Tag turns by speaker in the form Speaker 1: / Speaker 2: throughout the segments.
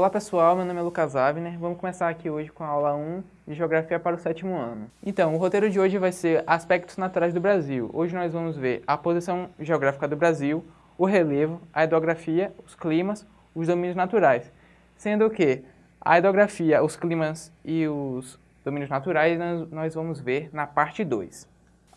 Speaker 1: Olá pessoal, meu nome é Lucas Avner. Vamos começar aqui hoje com a aula 1 de Geografia para o sétimo ano. Então, o roteiro de hoje vai ser Aspectos Naturais do Brasil. Hoje nós vamos ver a posição geográfica do Brasil, o relevo, a hidrografia, os climas, os domínios naturais. Sendo que a hidrografia, os climas e os domínios naturais nós vamos ver na parte 2.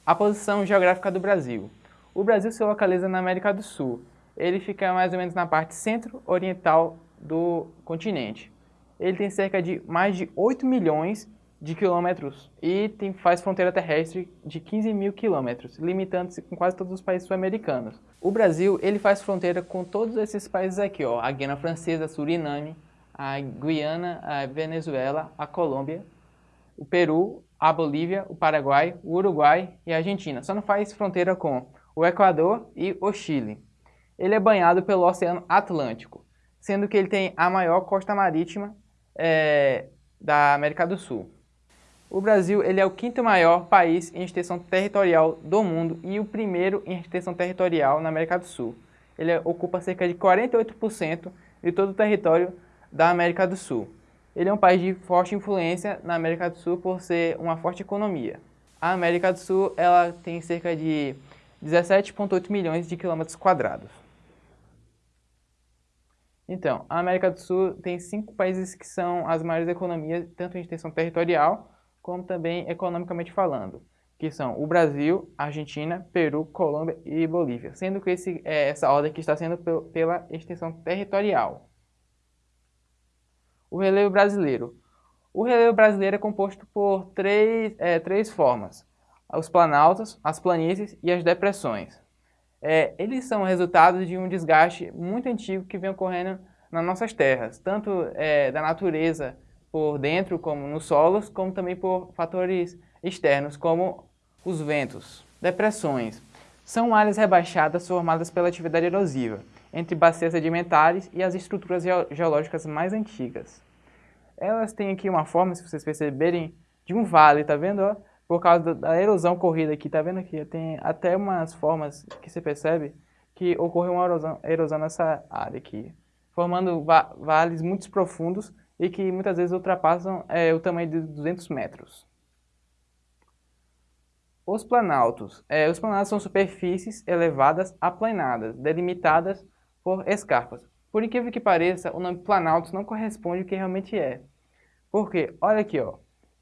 Speaker 1: A posição geográfica do Brasil. O Brasil se localiza na América do Sul. Ele fica mais ou menos na parte centro-oriental do continente. Ele tem cerca de mais de 8 milhões de quilômetros e tem, faz fronteira terrestre de 15 mil quilômetros, limitando-se com quase todos os países sul-americanos. O Brasil ele faz fronteira com todos esses países aqui, ó, a Guiana Francesa, Suriname, a Guiana, a Venezuela, a Colômbia, o Peru, a Bolívia, o Paraguai, o Uruguai e a Argentina. Só não faz fronteira com o Equador e o Chile. Ele é banhado pelo Oceano Atlântico sendo que ele tem a maior costa marítima é, da América do Sul. O Brasil ele é o quinto maior país em extensão territorial do mundo e o primeiro em extensão territorial na América do Sul. Ele ocupa cerca de 48% de todo o território da América do Sul. Ele é um país de forte influência na América do Sul por ser uma forte economia. A América do Sul ela tem cerca de 17,8 milhões de quilômetros quadrados. Então, a América do Sul tem cinco países que são as maiores economias, tanto em extensão territorial, como também economicamente falando, que são o Brasil, Argentina, Peru, Colômbia e Bolívia, sendo que esse, é, essa ordem aqui está sendo pela extensão territorial. O relevo brasileiro. O relevo brasileiro é composto por três, é, três formas, os planaltos, as planícies e as depressões é, eles são resultado de um desgaste muito antigo que vem ocorrendo nas nossas terras, tanto é, da natureza por dentro, como nos solos, como também por fatores externos, como os ventos. Depressões são áreas rebaixadas formadas pela atividade erosiva, entre bacias sedimentares e as estruturas geológicas mais antigas. Elas têm aqui uma forma, se vocês perceberem, de um vale, tá vendo? Por causa da erosão corrida aqui, tá vendo aqui? Tem até umas formas que você percebe que ocorreu uma erosão, erosão nessa área aqui, formando va vales muito profundos e que muitas vezes ultrapassam é, o tamanho de 200 metros. Os planaltos. É, os planaltos são superfícies elevadas aplanadas, delimitadas por escarpas. Por incrível que pareça, o nome planaltos não corresponde ao que realmente é. Porque, olha aqui, ó,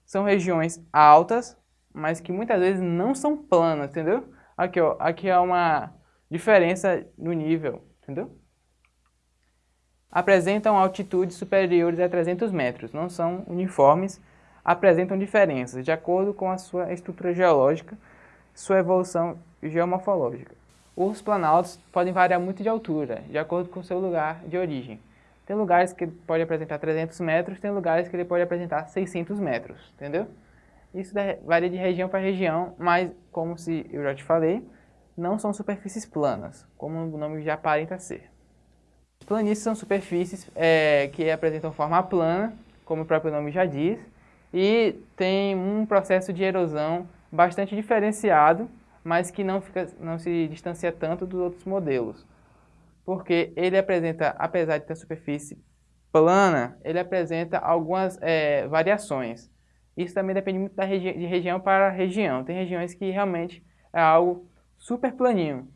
Speaker 1: são regiões altas mas que muitas vezes não são planas, entendeu? Aqui, ó, aqui é uma diferença no nível, entendeu? Apresentam altitudes superiores a 300 metros, não são uniformes, apresentam diferenças de acordo com a sua estrutura geológica, sua evolução geomorfológica. Os planaltos podem variar muito de altura, de acordo com o seu lugar de origem. Tem lugares que ele pode apresentar 300 metros, tem lugares que ele pode apresentar 600 metros, entendeu? Isso varia de região para região, mas, como se eu já te falei, não são superfícies planas, como o nome já aparenta ser. Planícies são superfícies é, que apresentam forma plana, como o próprio nome já diz, e tem um processo de erosão bastante diferenciado, mas que não, fica, não se distancia tanto dos outros modelos. Porque ele apresenta, apesar de ter superfície plana, ele apresenta algumas é, variações. Isso também depende muito da regi de região para região. Tem regiões que realmente é algo super planinho.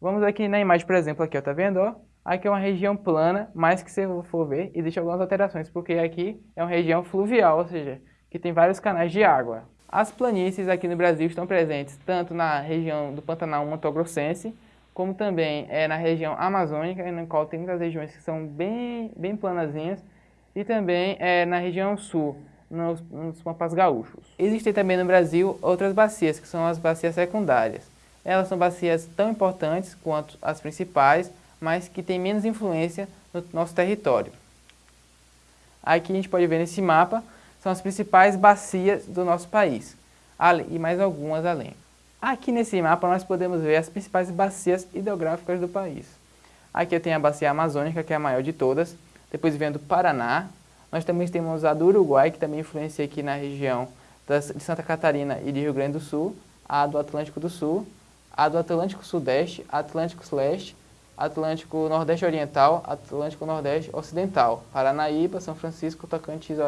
Speaker 1: Vamos aqui na imagem, por exemplo, aqui, ó, tá vendo? Ó? Aqui é uma região plana, mas que se for ver, existe algumas alterações, porque aqui é uma região fluvial, ou seja, que tem vários canais de água. As planícies aqui no Brasil estão presentes tanto na região do Pantanal Mato Grossense, como também é na região amazônica, na qual tem muitas regiões que são bem, bem planazinhas, e também é na região sul, nos, nos pampas gaúchos. Existem também no Brasil outras bacias, que são as bacias secundárias. Elas são bacias tão importantes quanto as principais, mas que têm menos influência no nosso território. Aqui a gente pode ver nesse mapa, são as principais bacias do nosso país, e mais algumas além. Aqui nesse mapa nós podemos ver as principais bacias hidrográficas do país. Aqui eu tenho a bacia amazônica, que é a maior de todas, depois vem a do Paraná, nós também temos a do Uruguai, que também influencia aqui na região de Santa Catarina e de Rio Grande do Sul, a do Atlântico do Sul, a do Atlântico Sudeste, Atlântico Leste Atlântico Nordeste Oriental, Atlântico Nordeste Ocidental, Paranaíba, São Francisco, Tocantins,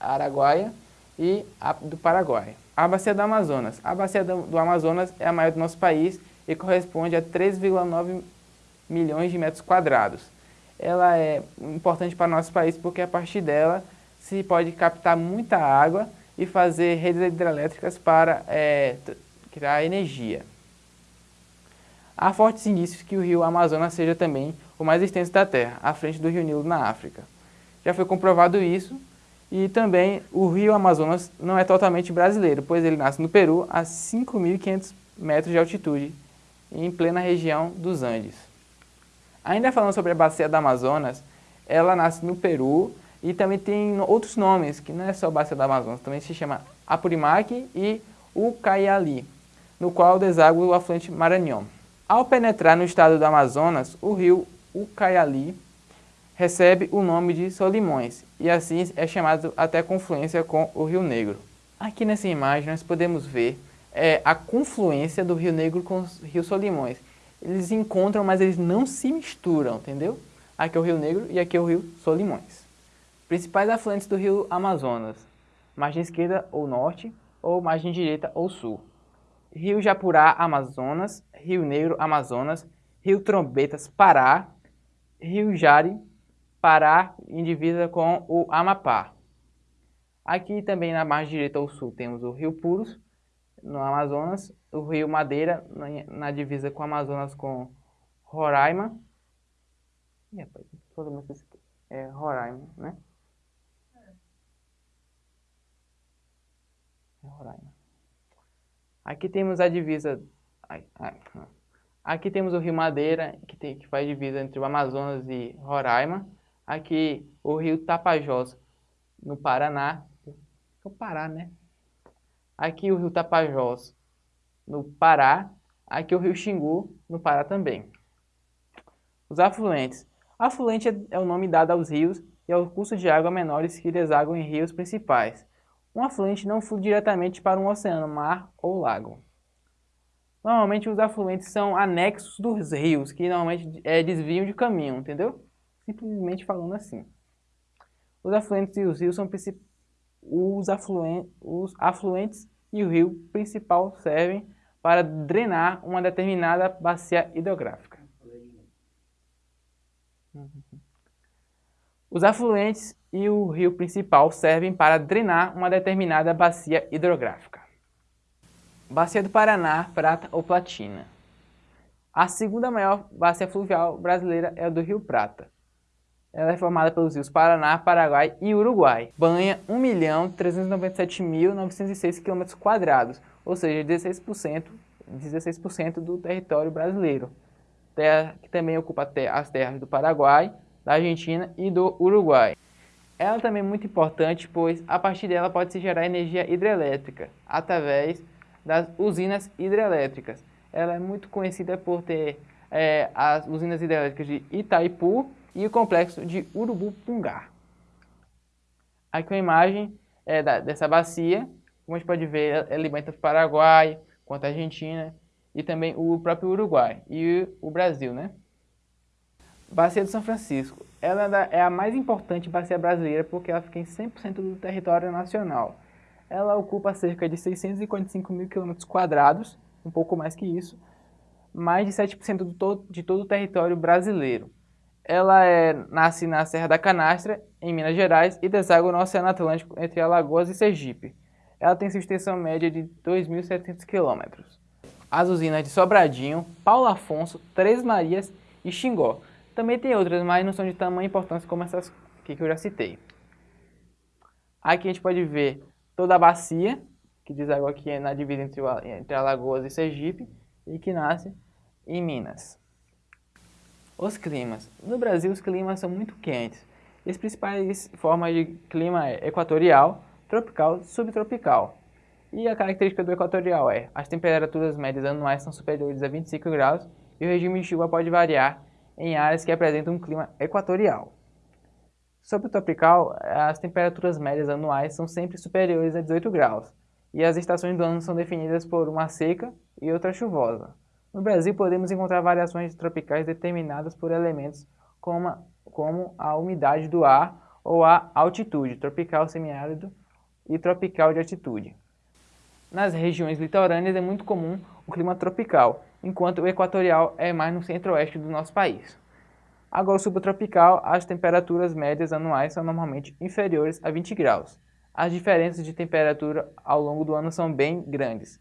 Speaker 1: Araguaia e do Paraguai. A bacia do Amazonas. A bacia do Amazonas é a maior do nosso país e corresponde a 3,9 milhões de metros quadrados. Ela é importante para o nosso país porque a partir dela se pode captar muita água e fazer redes hidrelétricas para é, criar energia. Há fortes indícios que o rio Amazonas seja também o mais extenso da Terra, à frente do rio Nilo na África. Já foi comprovado isso e também o rio Amazonas não é totalmente brasileiro, pois ele nasce no Peru a 5.500 metros de altitude, em plena região dos Andes. Ainda falando sobre a bacia do Amazonas, ela nasce no Peru e também tem outros nomes, que não é só bacia do Amazonas, também se chama Apurimac e Ucayali, no qual deságua o afluente Maranhão. Ao penetrar no estado do Amazonas, o rio Ucayali recebe o nome de Solimões e assim é chamado até confluência com o Rio Negro. Aqui nessa imagem nós podemos ver é, a confluência do Rio Negro com o Rio Solimões. Eles encontram, mas eles não se misturam, entendeu? Aqui é o Rio Negro e aqui é o Rio Solimões. Principais afluentes do Rio Amazonas, margem esquerda ou norte, ou margem direita ou sul. Rio Japurá, Amazonas, Rio Negro, Amazonas, Rio Trombetas, Pará, Rio Jari, Pará, em divisa com o Amapá. Aqui também na margem direita ao sul temos o Rio Puros, no Amazonas, o Rio Madeira, na, divisa com o Amazonas com Roraima. É Roraima, né? É Roraima. Aqui temos a divisa... Aqui temos o Rio Madeira, que, tem, que faz divisa entre o Amazonas e Roraima. Aqui o Rio Tapajós, no Paraná. No Pará, né? Aqui o Rio Tapajós, no Pará. Aqui o Rio Xingu, no Pará também. Os afluentes. Afluente é o nome dado aos rios e ao curso de água menores que desaguam em rios principais. Um afluente não flui diretamente para um oceano, mar ou lago. Normalmente os afluentes são anexos dos rios, que normalmente é, desviam de caminho, entendeu? Simplesmente falando assim. Os afluentes e os rios são os, afluentes, os afluentes e o rio principal servem para drenar uma determinada bacia hidrográfica. Os afluentes e o rio principal servem para drenar uma determinada bacia hidrográfica. Bacia do Paraná, Prata ou Platina. A segunda maior bacia fluvial brasileira é a do Rio Prata. Ela é formada pelos rios Paraná, Paraguai e Uruguai. Banha 1.397.906 km, ou seja, 16%, 16 do território brasileiro. Terra que também ocupa as terras do Paraguai, da Argentina e do Uruguai. Ela também é muito importante, pois a partir dela pode-se gerar energia hidrelétrica, através das usinas hidrelétricas. Ela é muito conhecida por ter é, as usinas hidrelétricas de Itaipu e o complexo de Urubupungá. Aqui uma imagem é, da, dessa bacia, como a gente pode ver, ela alimenta o Paraguai, quanto a Argentina e também o próprio Uruguai e o Brasil, né? Bacia do São Francisco. Ela é a mais importante bacia brasileira porque ela fica em 100% do território nacional. Ela ocupa cerca de 645 mil quilômetros quadrados, um pouco mais que isso, mais de 7% todo, de todo o território brasileiro. Ela é, nasce na Serra da Canastra, em Minas Gerais, e deságua no Oceano Atlântico entre Alagoas e Sergipe. Ela tem sua extensão média de 2.700 quilômetros. As usinas de Sobradinho, Paulo Afonso, Três Marias e Xingó também tem outras, mas não são de tamanha importância como essas que eu já citei. Aqui a gente pode ver toda a bacia, que diz água aqui na divisa entre, entre Alagoas e Sergipe, e que nasce em Minas. Os climas. No Brasil, os climas são muito quentes. E as principais formas de clima é equatorial, tropical subtropical. E a característica do equatorial é as temperaturas médias anuais são superiores a 25 graus e o regime de chuva pode variar em áreas que apresentam um clima equatorial. Sobre o tropical, as temperaturas médias anuais são sempre superiores a 18 graus, e as estações do ano são definidas por uma seca e outra chuvosa. No Brasil, podemos encontrar variações tropicais determinadas por elementos como a, como a umidade do ar ou a altitude, tropical semiárido e tropical de altitude. Nas regiões litorâneas é muito comum o clima tropical, enquanto o equatorial é mais no centro-oeste do nosso país. Agora, subtropical, as temperaturas médias anuais são normalmente inferiores a 20 graus. As diferenças de temperatura ao longo do ano são bem grandes.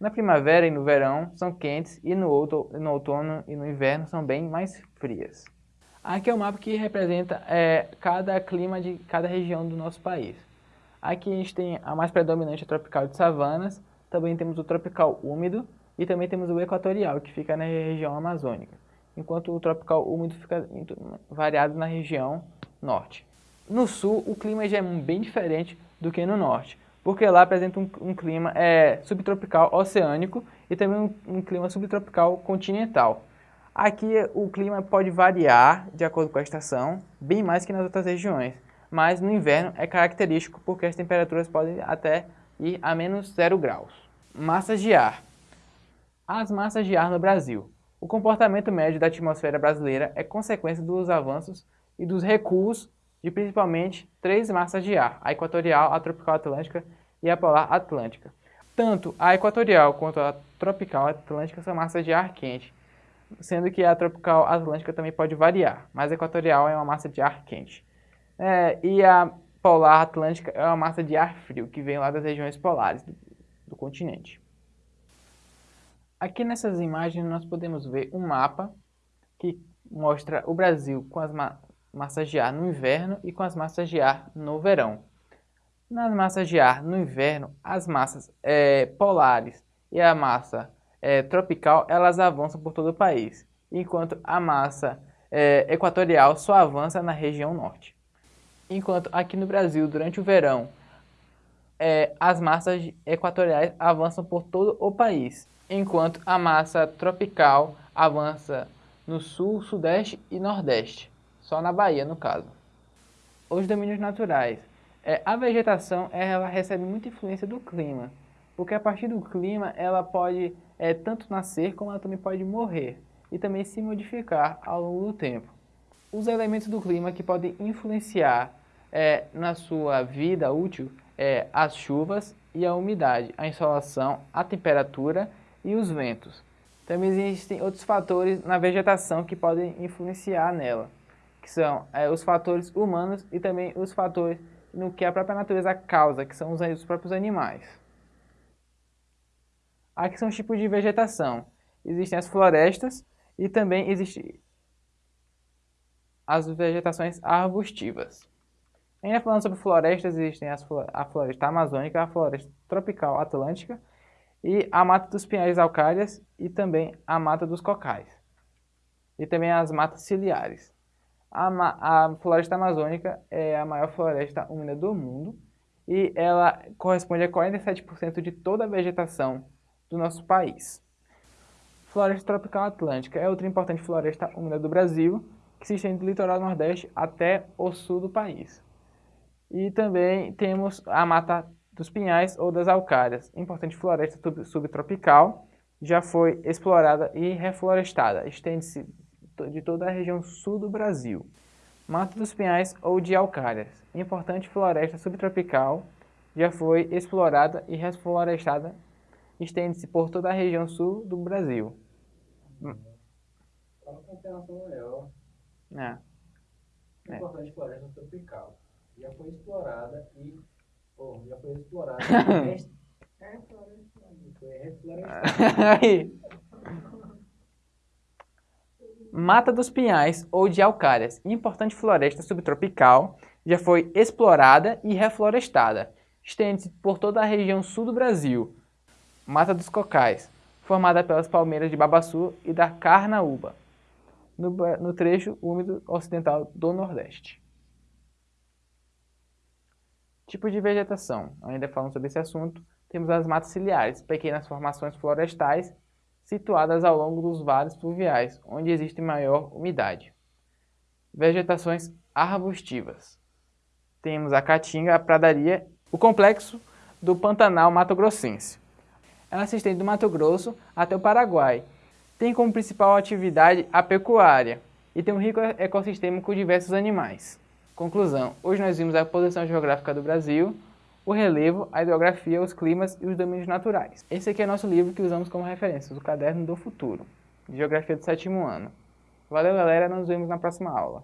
Speaker 1: Na primavera e no verão são quentes e no, outono e no inverno são bem mais frias. Aqui é o mapa que representa é, cada clima de cada região do nosso país. Aqui a gente tem a mais predominante, a tropical de savanas, também temos o tropical úmido e também temos o equatorial, que fica na região amazônica, enquanto o tropical úmido fica variado na região norte. No sul, o clima já é bem diferente do que no norte, porque lá apresenta um, um clima é, subtropical oceânico e também um, um clima subtropical continental. Aqui o clima pode variar de acordo com a estação, bem mais que nas outras regiões, mas no inverno é característico porque as temperaturas podem até ir a menos 0 graus. Massas de ar. As massas de ar no Brasil. O comportamento médio da atmosfera brasileira é consequência dos avanços e dos recuos de principalmente três massas de ar, a equatorial, a tropical atlântica e a polar atlântica. Tanto a equatorial quanto a tropical atlântica são massas de ar quente, sendo que a tropical atlântica também pode variar, mas a equatorial é uma massa de ar quente. É, e a polar atlântica é uma massa de ar frio, que vem lá das regiões polares do, do continente. Aqui nessas imagens nós podemos ver um mapa que mostra o Brasil com as massas de ar no inverno e com as massas de ar no verão. Nas massas de ar no inverno, as massas é, polares e a massa é, tropical, elas avançam por todo o país, enquanto a massa é, equatorial só avança na região norte. Enquanto aqui no Brasil, durante o verão, é, as massas equatoriais avançam por todo o país, enquanto a massa tropical avança no sul, sudeste e nordeste, só na Bahia no caso. Os domínios naturais. É, a vegetação ela recebe muita influência do clima, porque a partir do clima ela pode é, tanto nascer como ela também pode morrer e também se modificar ao longo do tempo. Os elementos do clima que podem influenciar é, na sua vida útil é as chuvas e a umidade, a insolação, a temperatura e os ventos. Também existem outros fatores na vegetação que podem influenciar nela, que são é, os fatores humanos e também os fatores no que a própria natureza causa, que são os, os próprios animais. Aqui são os tipos de vegetação. Existem as florestas e também existem as vegetações arbustivas. Ainda falando sobre florestas, existem as, a floresta amazônica, a floresta tropical atlântica e a mata dos pinhais alcárias e também a mata dos cocais. E também as matas ciliares. A, a floresta amazônica é a maior floresta úmida do mundo e ela corresponde a 47% de toda a vegetação do nosso país. Floresta tropical atlântica é outra importante floresta úmida do Brasil, que se estende do litoral nordeste até o sul do país. E também temos a mata dos pinhais ou das alcárias, importante floresta subtropical, já foi explorada e reflorestada, estende-se de toda a região sul do Brasil. Mata dos pinhais ou de alcárias, importante floresta subtropical, já foi explorada e reflorestada estende-se por toda a região sul do Brasil. Hum.
Speaker 2: É. é. Importante floresta tropical. Já foi explorada e. Oh, já foi explorada. é, foi reflorestada.
Speaker 1: Mata dos Pinhais ou de Alcárias, importante floresta subtropical, já foi explorada e reflorestada. Estende-se por toda a região sul do Brasil, Mata dos Cocais, formada pelas palmeiras de Babaçu e da Carnaúba, no, no trecho úmido ocidental do Nordeste. Tipo de vegetação. Ainda falando sobre esse assunto, temos as matas ciliares, pequenas formações florestais situadas ao longo dos vales fluviais, onde existe maior umidade. Vegetações arbustivas. Temos a caatinga, a pradaria, o complexo do Pantanal Mato Grossense ela se estende do Mato Grosso até o Paraguai. tem como principal atividade a pecuária e tem um rico ecossistema com diversos animais. Conclusão, hoje nós vimos a posição geográfica do Brasil, o relevo, a hidrografia, os climas e os domínios naturais. Esse aqui é nosso livro que usamos como referência, o Caderno do Futuro, de Geografia do sétimo ano. Valeu galera, nos vemos na próxima aula.